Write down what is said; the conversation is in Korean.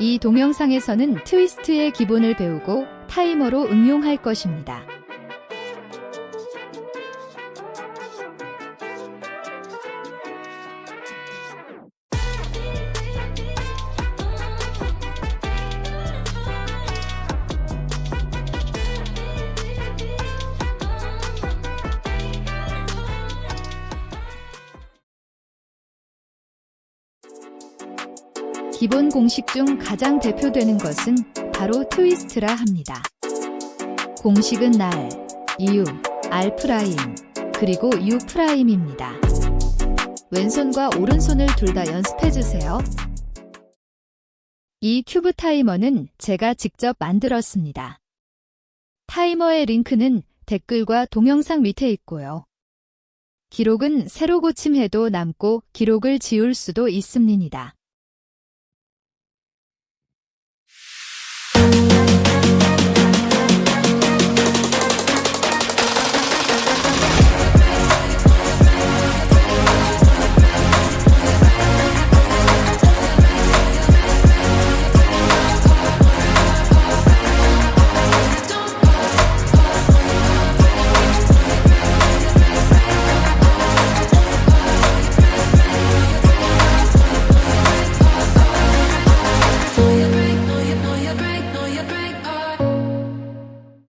이 동영상에서는 트위스트의 기본을 배우고 타이머로 응용할 것입니다. 기본 공식 중 가장 대표되는 것은 바로 트위스트라 합니다. 공식은 R, U, R prime, 그리고 U prime입니다. 왼손과 오른손을 둘 다 연습해주세요. 이 큐브 타이머는 제가 직접 만들었습니다. 타이머의 링크는 댓글과 동영상 밑에 있고요. 기록은 새로 고침해도 남고 기록을 지울 수도 있습니다.